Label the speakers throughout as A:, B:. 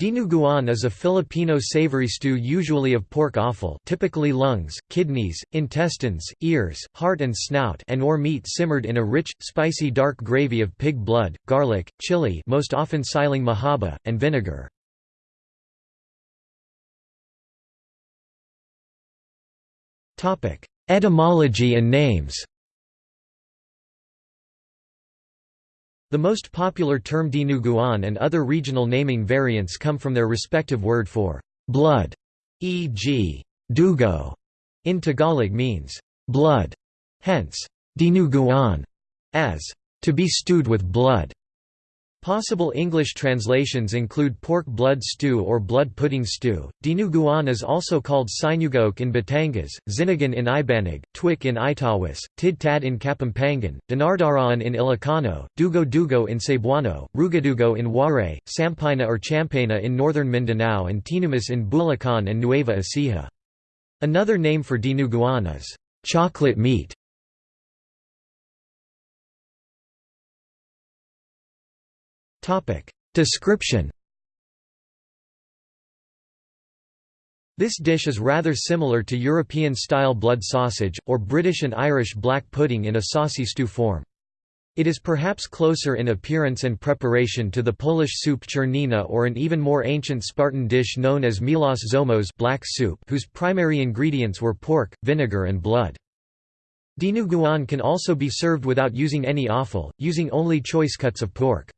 A: Dinuguan is a Filipino savory stew usually of pork offal typically lungs, kidneys, intestines, ears, heart and snout and or meat simmered in a rich, spicy dark gravy of pig blood, garlic, chili most often siling mahaba, and vinegar. Etymology and names The most popular term dinuguan and other regional naming variants come from their respective word for blood, e.g. dugo in Tagalog means blood, hence dinuguan as to be stewed with blood. Possible English translations include pork blood stew or blood pudding stew. Dinuguan is also called sinugaok in Batangas, zinigan in Ibanag, twik in Itawis, tidtad in Kapampangan, dinardaraan in Ilocano, dugo-dugo in Cebuano, rugadugo in Waray, sampaina or champaina in northern Mindanao and Tinumas in Bulacan and Nueva Ecija. Another name for dinuguan is chocolate meat. Description This dish is rather similar to European-style blood sausage, or British and Irish black pudding in a saucy stew form. It is perhaps closer in appearance and preparation to the Polish soup czernina or an even more ancient Spartan dish known as melas zomos black soup whose primary ingredients were pork, vinegar and blood. Dinuguan can also be served without using any offal, using only choice cuts of pork.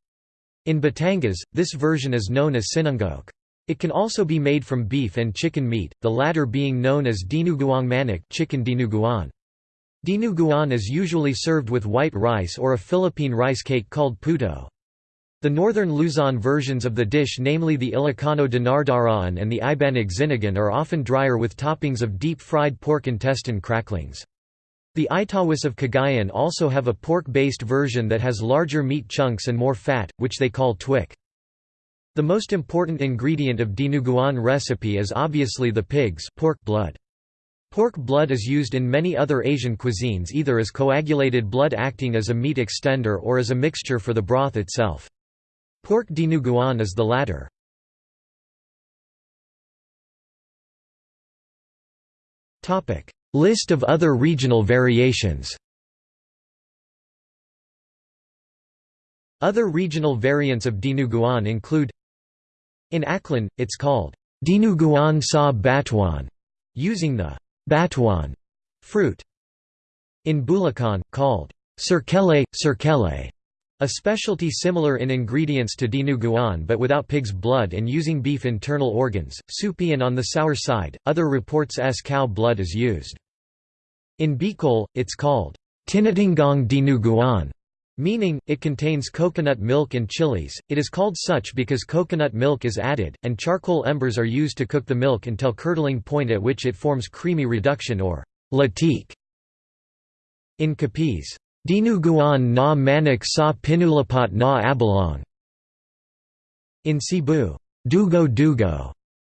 A: In Batangas, this version is known as sinungaok. It can also be made from beef and chicken meat, the latter being known as dinuguang manok chicken dinuguan. Dinuguan is usually served with white rice or a Philippine rice cake called puto. The northern Luzon versions of the dish namely the Ilocano dinardaraan and the Ibanag zinigan are often drier with toppings of deep-fried pork intestine cracklings. The Itawis of Cagayan also have a pork-based version that has larger meat chunks and more fat, which they call twik. The most important ingredient of dinuguan recipe is obviously the pig's pork blood. Pork blood is used in many other Asian cuisines either as coagulated blood acting as a meat extender or as a mixture for the broth itself. Pork dinuguan is the latter. List of other regional variations Other regional variants of dinuguan include In Aklan, it's called dinuguan sa batuan, using the batuan fruit. In Bulacan, called sirkele, sirkele, a specialty similar in ingredients to dinuguan but without pig's blood and using beef internal organs, soupy and on the sour side, other reports s cow blood is used. In Bicol, it's called tinitingong dinuguan, meaning, it contains coconut milk and chilies. It is called such because coconut milk is added, and charcoal embers are used to cook the milk until curdling point at which it forms creamy reduction or latik. In Capiz, Dinuguan na manik sa pinulapat na abalong. In Cebu, Dugo Dugo,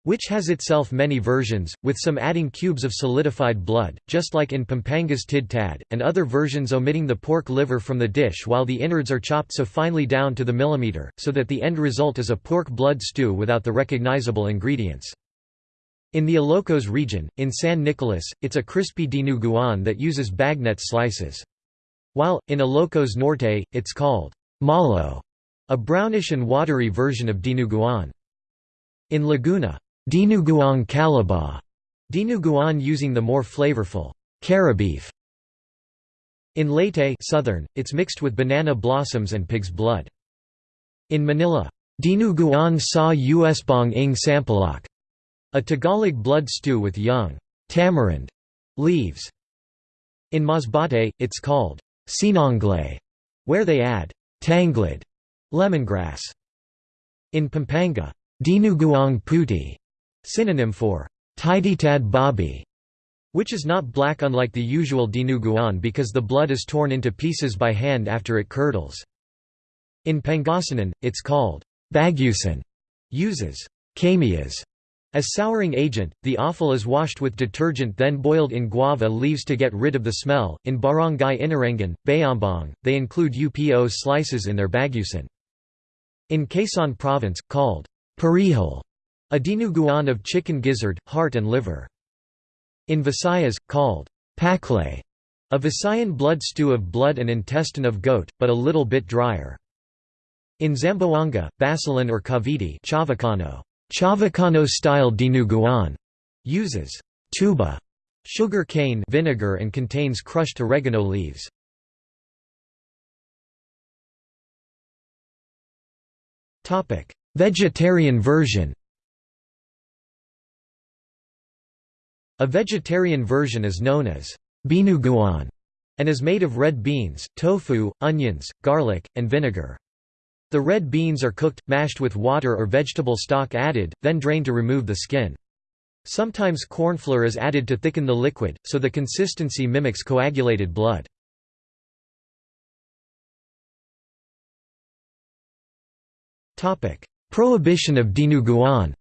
A: which has itself many versions, with some adding cubes of solidified blood, just like in Pampanga's Tid Tad, and other versions omitting the pork liver from the dish while the innards are chopped so finely down to the millimeter, so that the end result is a pork blood stew without the recognizable ingredients. In the Ilocos region, in San Nicolas, it's a crispy dinuguan that uses bagnet slices. While, in Ilocos Norte, it's called malo, a brownish and watery version of dinuguan. In Laguna, dinuguan calaba, dinuguan using the more flavorful carabeef. In Leyte southern, it's mixed with banana blossoms and pig's blood. In Manila, dinuguan sa usbong ng sampalok, a Tagalog blood stew with young tamarind leaves. In Masbate, it's called Sinanglay, where they add tangled lemongrass. In Pampanga, dinuguang puti, synonym for tiditad babi, which is not black unlike the usual dinuguan because the blood is torn into pieces by hand after it curdles. In Pangasinan, it's called bagusan, uses camias as souring agent, the offal is washed with detergent then boiled in guava leaves to get rid of the smell. In Barangay Inarangan, Bayambang, they include upo slices in their bagusan. In Quezon province, called Parihal, a dinuguan of chicken gizzard, heart and liver. In Visayas, called paklay, a Visayan blood stew of blood and intestine of goat, but a little bit drier. In Zamboanga, Basilan or Cavite Chavacano, Chavacano style dinuguan, uses tuba sugar cane vinegar and contains crushed oregano leaves. Vegetarian version A vegetarian version is known as binuguan and is made of red beans, tofu, onions, garlic, and vinegar. The red beans are cooked, mashed with water or vegetable stock added, then drained to remove the skin. Sometimes cornflour is added to thicken the liquid, so the consistency mimics coagulated blood. Prohibition of dinuguan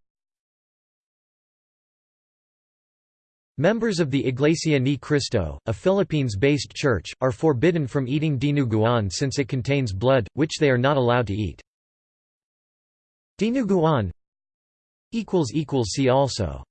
A: Members of the Iglesia Ni Cristo, a Philippines-based church, are forbidden from eating dinuguan since it contains blood, which they are not allowed to eat. Dinuguan See also